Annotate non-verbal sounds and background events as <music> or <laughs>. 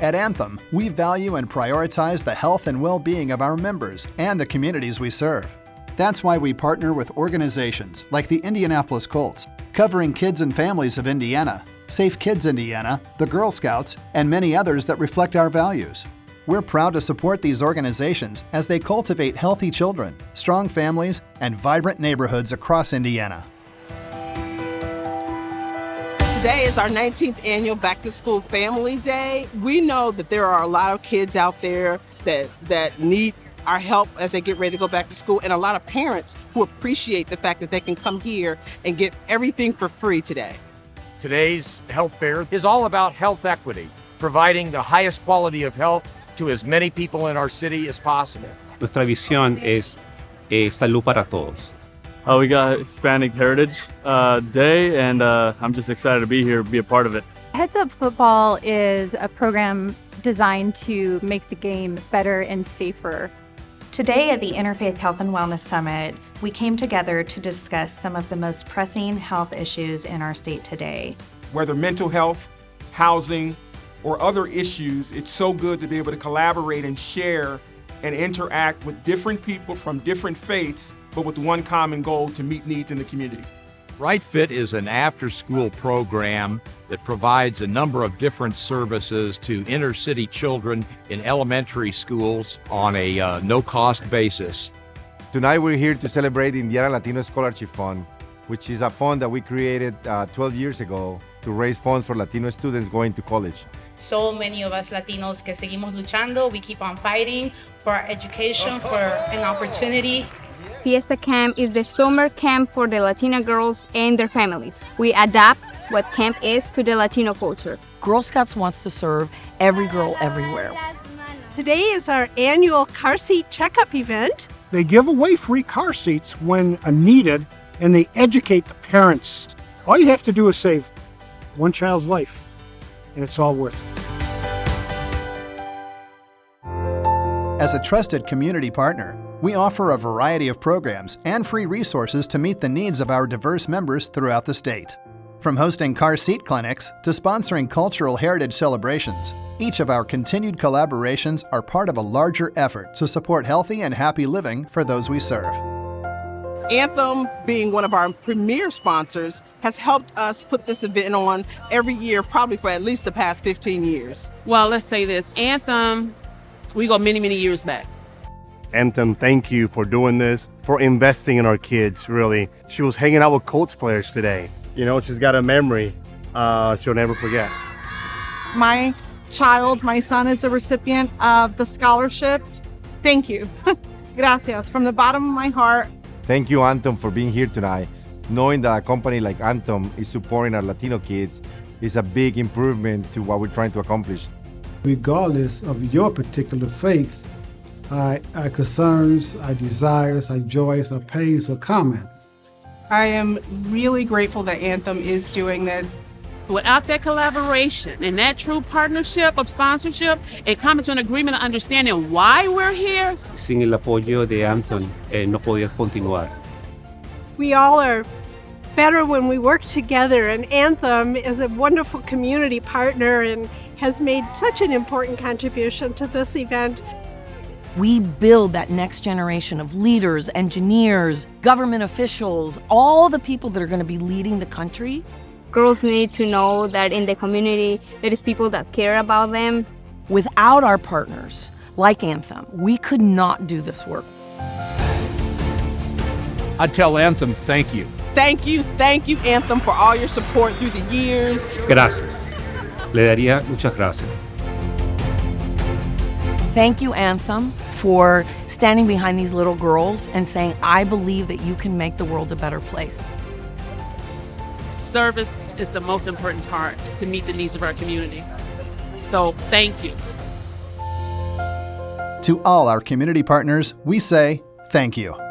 At Anthem, we value and prioritize the health and well-being of our members and the communities we serve. That's why we partner with organizations like the Indianapolis Colts, covering kids and families of Indiana, Safe Kids Indiana, the Girl Scouts, and many others that reflect our values. We're proud to support these organizations as they cultivate healthy children, strong families, and vibrant neighborhoods across Indiana. Today is our 19th annual Back to School Family Day. We know that there are a lot of kids out there that, that need our help as they get ready to go back to school and a lot of parents who appreciate the fact that they can come here and get everything for free today. Today's health fair is all about health equity, providing the highest quality of health to as many people in our city as possible. Nuestra visión es eh, salud para todos. Uh, we got Hispanic Heritage uh, Day, and uh, I'm just excited to be here, be a part of it. Heads Up Football is a program designed to make the game better and safer. Today at the Interfaith Health and Wellness Summit, we came together to discuss some of the most pressing health issues in our state today. Whether mental health, housing, or other issues, it's so good to be able to collaborate and share and interact with different people from different faiths but with one common goal to meet needs in the community. Right Fit is an after-school program that provides a number of different services to inner city children in elementary schools on a uh, no-cost basis. Tonight we're here to celebrate the Indiana Latino Scholarship Fund, which is a fund that we created uh, 12 years ago to raise funds for Latino students going to college. So many of us Latinos que seguimos luchando, we keep on fighting for our education, for an opportunity Fiesta Camp is the summer camp for the Latina girls and their families. We adapt what camp is to the Latino culture. Girl Scouts wants to serve every girl everywhere. Today is our annual car seat checkup event. They give away free car seats when needed and they educate the parents. All you have to do is save one child's life and it's all worth it. As a trusted community partner, we offer a variety of programs and free resources to meet the needs of our diverse members throughout the state. From hosting car seat clinics to sponsoring cultural heritage celebrations, each of our continued collaborations are part of a larger effort to support healthy and happy living for those we serve. Anthem, being one of our premier sponsors, has helped us put this event on every year, probably for at least the past 15 years. Well, let's say this Anthem, we go many, many years back. Anthem, thank you for doing this, for investing in our kids, really. She was hanging out with Colts players today. You know, she's got a memory uh, she'll never forget. My child, my son, is a recipient of the scholarship. Thank you. <laughs> Gracias. From the bottom of my heart. Thank you, Anthem, for being here tonight. Knowing that a company like Anthem is supporting our Latino kids is a big improvement to what we're trying to accomplish. Regardless of your particular faith, our, our concerns, our desires, our joys, our pains are common. I am really grateful that Anthem is doing this. Without that collaboration and that true partnership of sponsorship and coming to an agreement of understanding why we're here. Sin el apoyo de Anthem, eh, no podía continuar. We all are better when we work together, and Anthem is a wonderful community partner and has made such an important contribution to this event. We build that next generation of leaders, engineers, government officials, all the people that are going to be leading the country. Girls need to know that in the community there is people that care about them. Without our partners, like Anthem, we could not do this work. I tell Anthem, thank you. Thank you, thank you, Anthem, for all your support through the years. Gracias. Le daría muchas gracias. Thank you, Anthem, for standing behind these little girls and saying, I believe that you can make the world a better place. Service is the most important part to meet the needs of our community. So thank you. To all our community partners, we say thank you.